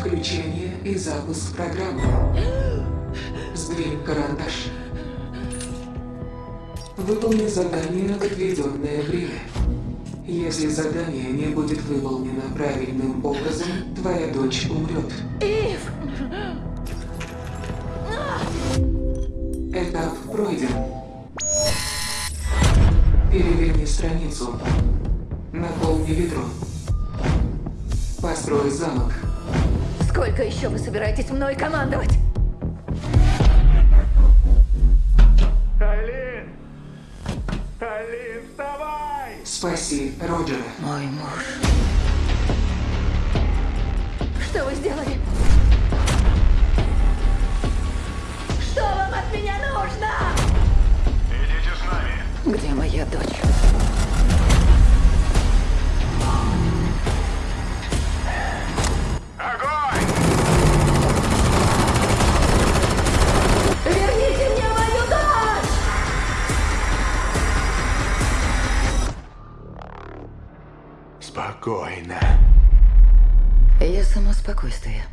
Включение и запуск программы. Сдвинь карандаш. Выполни задание в отведенное время. Если задание не будет выполнено правильным образом, твоя дочь умрет. Ив! Этап пройден. Переверни страницу. Наполни ведро. Построй замок. Сколько еще вы собираетесь мной командовать? Айлин! Айлин, вставай! Спаси Роджера. Мой муж. Что вы сделали? Что вам от меня нужно? Идите с нами. Где моя дочь? Спокойно. Я само спокойствие.